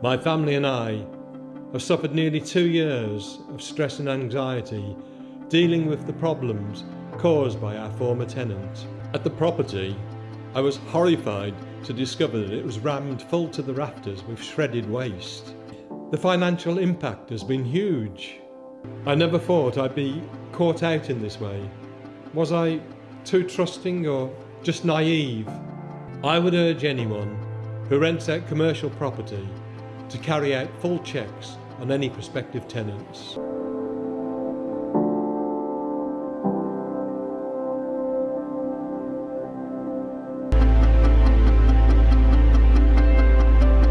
My family and I have suffered nearly two years of stress and anxiety dealing with the problems caused by our former tenant. At the property, I was horrified to discover that it was rammed full to the rafters with shredded waste. The financial impact has been huge. I never thought I'd be caught out in this way. Was I too trusting or just naive? I would urge anyone who rents out commercial property to carry out full checks on any prospective tenants.